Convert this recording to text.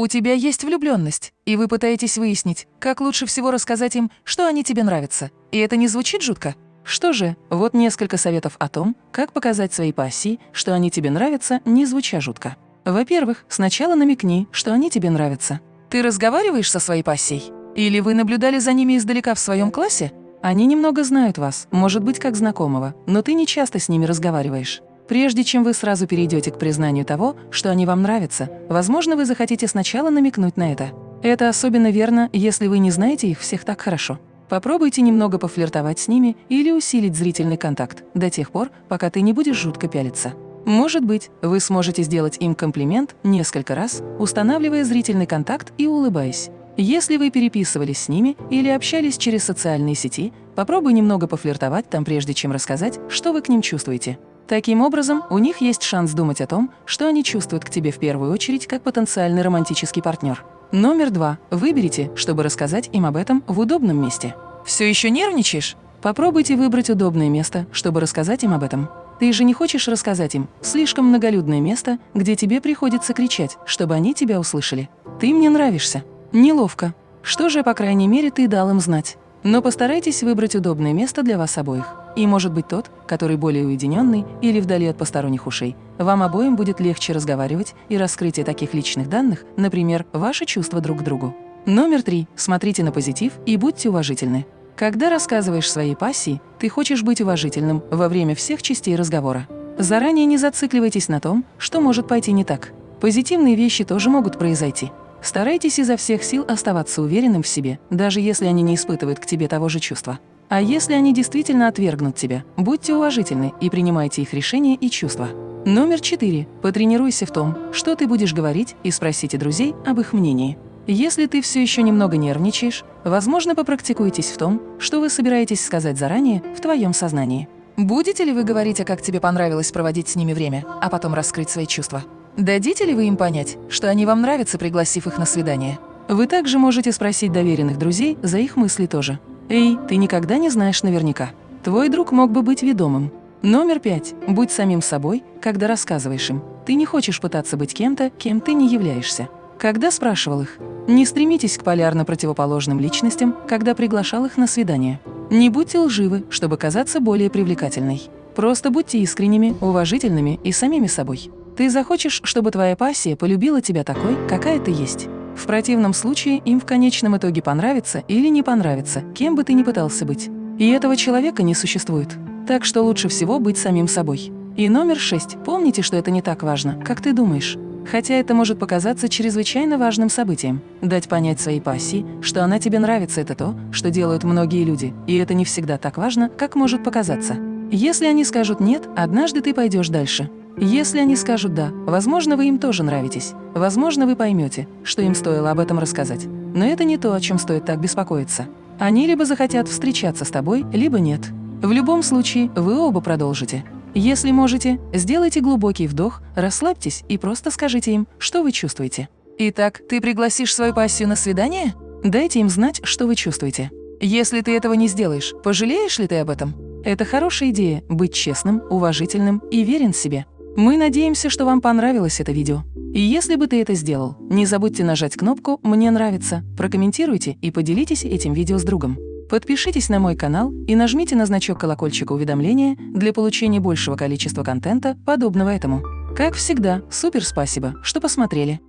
У тебя есть влюбленность, и вы пытаетесь выяснить, как лучше всего рассказать им, что они тебе нравятся. И это не звучит жутко? Что же, вот несколько советов о том, как показать своей пассии, что они тебе нравятся, не звуча жутко. Во-первых, сначала намекни, что они тебе нравятся. Ты разговариваешь со своей пассией? Или вы наблюдали за ними издалека в своем классе? Они немного знают вас, может быть, как знакомого, но ты не часто с ними разговариваешь. Прежде чем вы сразу перейдете к признанию того, что они вам нравятся, возможно, вы захотите сначала намекнуть на это. Это особенно верно, если вы не знаете их всех так хорошо. Попробуйте немного пофлиртовать с ними или усилить зрительный контакт до тех пор, пока ты не будешь жутко пялиться. Может быть, вы сможете сделать им комплимент несколько раз, устанавливая зрительный контакт и улыбаясь. Если вы переписывались с ними или общались через социальные сети, попробуй немного пофлиртовать там, прежде чем рассказать, что вы к ним чувствуете. Таким образом, у них есть шанс думать о том, что они чувствуют к тебе в первую очередь как потенциальный романтический партнер. Номер два. Выберите, чтобы рассказать им об этом в удобном месте. Все еще нервничаешь? Попробуйте выбрать удобное место, чтобы рассказать им об этом. Ты же не хочешь рассказать им слишком многолюдное место, где тебе приходится кричать, чтобы они тебя услышали. Ты мне нравишься. Неловко. Что же, по крайней мере, ты дал им знать. Но постарайтесь выбрать удобное место для вас обоих. И может быть тот, который более уединенный или вдали от посторонних ушей. Вам обоим будет легче разговаривать и раскрытие таких личных данных, например, ваши чувства друг к другу. Номер три. Смотрите на позитив и будьте уважительны. Когда рассказываешь своей пассии, ты хочешь быть уважительным во время всех частей разговора. Заранее не зацикливайтесь на том, что может пойти не так. Позитивные вещи тоже могут произойти. Старайтесь изо всех сил оставаться уверенным в себе, даже если они не испытывают к тебе того же чувства. А если они действительно отвергнут тебя, будьте уважительны и принимайте их решения и чувства. Номер четыре. Потренируйся в том, что ты будешь говорить, и спросите друзей об их мнении. Если ты все еще немного нервничаешь, возможно, попрактикуйтесь в том, что вы собираетесь сказать заранее в твоем сознании. Будете ли вы говорить, а как тебе понравилось проводить с ними время, а потом раскрыть свои чувства? Дадите ли вы им понять, что они вам нравятся, пригласив их на свидание? Вы также можете спросить доверенных друзей за их мысли тоже. Эй, ты никогда не знаешь наверняка. Твой друг мог бы быть ведомым. Номер пять. Будь самим собой, когда рассказываешь им. Ты не хочешь пытаться быть кем-то, кем ты не являешься. Когда спрашивал их, не стремитесь к полярно противоположным личностям, когда приглашал их на свидание. Не будьте лживы, чтобы казаться более привлекательной. Просто будьте искренними, уважительными и самими собой. Ты захочешь, чтобы твоя пассия полюбила тебя такой, какая ты есть. В противном случае им в конечном итоге понравится или не понравится, кем бы ты ни пытался быть. И этого человека не существует. Так что лучше всего быть самим собой. И номер шесть. Помните, что это не так важно, как ты думаешь. Хотя это может показаться чрезвычайно важным событием. Дать понять своей пассии, что она тебе нравится, это то, что делают многие люди, и это не всегда так важно, как может показаться. Если они скажут «нет», однажды ты пойдешь дальше. Если они скажут «да», возможно, вы им тоже нравитесь. Возможно, вы поймете, что им стоило об этом рассказать. Но это не то, о чем стоит так беспокоиться. Они либо захотят встречаться с тобой, либо нет. В любом случае, вы оба продолжите. Если можете, сделайте глубокий вдох, расслабьтесь и просто скажите им, что вы чувствуете. Итак, ты пригласишь свою пассию на свидание? Дайте им знать, что вы чувствуете. Если ты этого не сделаешь, пожалеешь ли ты об этом? Это хорошая идея – быть честным, уважительным и верен себе. Мы надеемся, что вам понравилось это видео. И если бы ты это сделал, не забудьте нажать кнопку «Мне нравится», прокомментируйте и поделитесь этим видео с другом. Подпишитесь на мой канал и нажмите на значок колокольчика уведомления для получения большего количества контента, подобного этому. Как всегда, супер спасибо, что посмотрели.